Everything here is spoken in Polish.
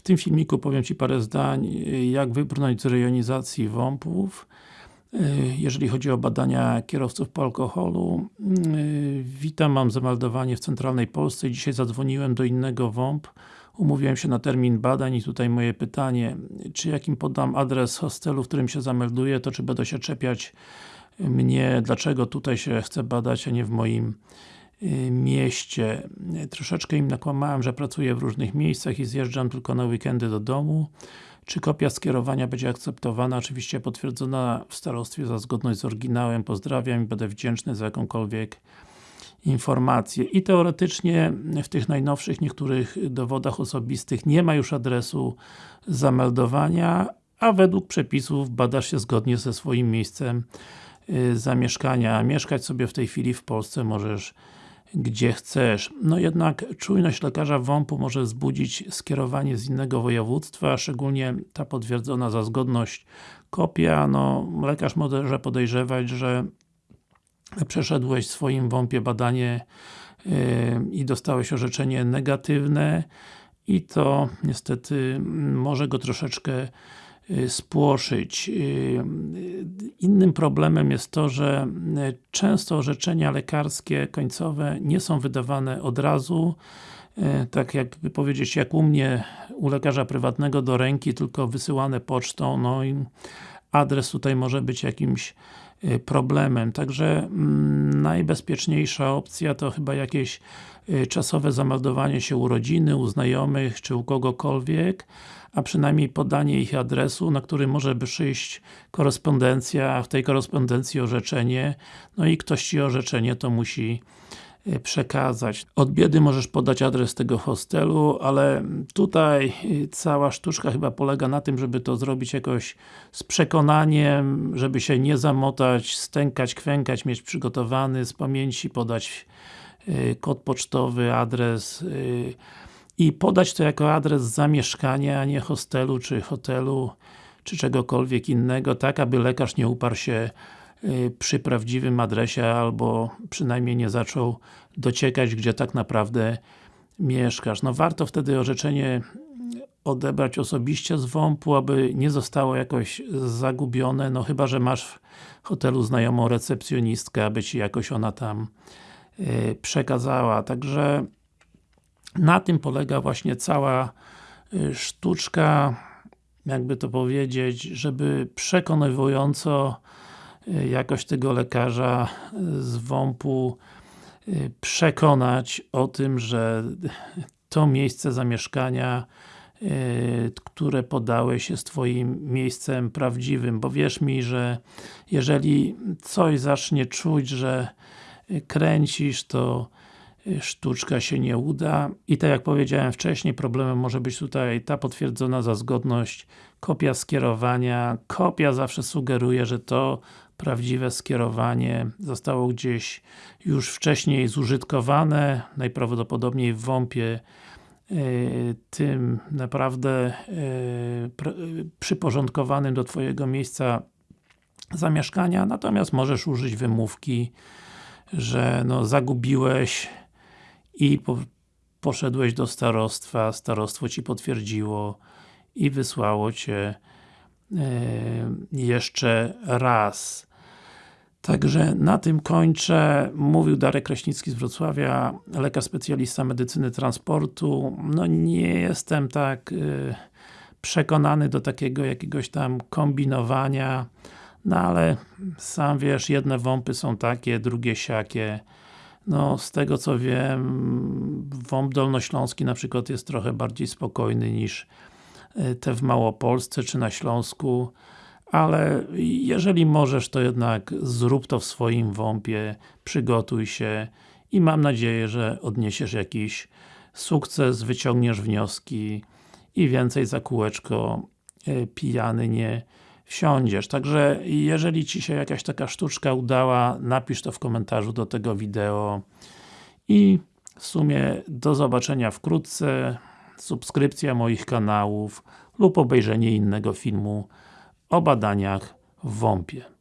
W tym filmiku powiem Ci parę zdań, jak wybrnąć z rejonizacji WOMP-ów jeżeli chodzi o badania kierowców po alkoholu. Witam, mam zameldowanie w Centralnej Polsce. Dzisiaj zadzwoniłem do innego WOMP. Umówiłem się na termin badań i tutaj moje pytanie, czy jakim podam adres hostelu, w którym się zamelduję, to czy będą się czepiać mnie, dlaczego tutaj się chcę badać, a nie w moim mieście. Troszeczkę im nakłamałem, że pracuję w różnych miejscach i zjeżdżam tylko na weekendy do domu. Czy kopia skierowania będzie akceptowana? Oczywiście potwierdzona w starostwie za zgodność z oryginałem. Pozdrawiam i będę wdzięczny za jakąkolwiek informację. I teoretycznie w tych najnowszych niektórych dowodach osobistych nie ma już adresu zameldowania, a według przepisów badasz się zgodnie ze swoim miejscem y, zamieszkania. Mieszkać sobie w tej chwili w Polsce możesz gdzie chcesz. No jednak czujność lekarza WOMP-u może wzbudzić skierowanie z innego województwa, szczególnie ta potwierdzona za zgodność kopia, no lekarz może podejrzewać, że przeszedłeś w swoim WOMP-ie badanie yy, i dostałeś orzeczenie negatywne i to niestety może go troszeczkę spłoszyć. Y, innym problemem jest to, że y, często orzeczenia lekarskie końcowe nie są wydawane od razu, tak jakby powiedzieć, jak u mnie, u lekarza prywatnego do ręki, tylko wysyłane pocztą, no i adres tutaj może być jakimś problemem. Także mm, najbezpieczniejsza opcja to chyba jakieś czasowe zameldowanie się u rodziny, u znajomych, czy u kogokolwiek, a przynajmniej podanie ich adresu, na który może by przyjść korespondencja, w tej korespondencji orzeczenie, no i ktoś Ci orzeczenie to musi przekazać. Od biedy możesz podać adres tego hostelu, ale tutaj e, cała sztuczka chyba polega na tym, żeby to zrobić jakoś z przekonaniem, żeby się nie zamotać, stękać, kwękać, mieć przygotowany z pamięci, podać e, kod pocztowy, adres, i podać to jako adres zamieszkania, a nie hostelu, czy hotelu, czy czegokolwiek innego, tak aby lekarz nie uparł się y, przy prawdziwym adresie, albo przynajmniej nie zaczął dociekać, gdzie tak naprawdę mieszkasz. No warto wtedy orzeczenie odebrać osobiście z WOMP-u, aby nie zostało jakoś zagubione, no chyba, że masz w hotelu znajomą recepcjonistkę, aby Ci jakoś ona tam y, przekazała. Także na tym polega właśnie cała y, sztuczka, jakby to powiedzieć, żeby przekonywująco y, jakoś tego lekarza y, z WOMP-u przekonać o tym, że to miejsce zamieszkania które podałeś jest Twoim miejscem prawdziwym, bo wierz mi, że jeżeli coś zacznie czuć, że kręcisz, to sztuczka się nie uda. I tak jak powiedziałem wcześniej, problemem może być tutaj ta potwierdzona za zgodność kopia skierowania. Kopia zawsze sugeruje, że to prawdziwe skierowanie zostało gdzieś już wcześniej zużytkowane, najprawdopodobniej w WOMP-ie y, tym naprawdę y, przyporządkowanym do Twojego miejsca zamieszkania, natomiast możesz użyć wymówki, że no zagubiłeś i po, poszedłeś do starostwa, starostwo Ci potwierdziło i wysłało Cię e, jeszcze raz. Także na tym kończę. Mówił Darek Kraśnicki z Wrocławia, lekarz specjalista medycyny transportu. No nie jestem tak y, przekonany do takiego jakiegoś tam kombinowania, no ale sam wiesz, jedne wąpy są takie, drugie siakie. No, z tego co wiem, WOMP Dolnośląski na przykład jest trochę bardziej spokojny niż e, te w Małopolsce czy na Śląsku, ale jeżeli możesz, to jednak zrób to w swoim WOMP-ie, przygotuj się i mam nadzieję, że odniesiesz jakiś sukces, wyciągniesz wnioski i więcej za kółeczko e, pijany nie wsiądziesz. Także jeżeli Ci się jakaś taka sztuczka udała, napisz to w komentarzu do tego wideo i w sumie do zobaczenia wkrótce, subskrypcja moich kanałów lub obejrzenie innego filmu o badaniach w WOMP-ie.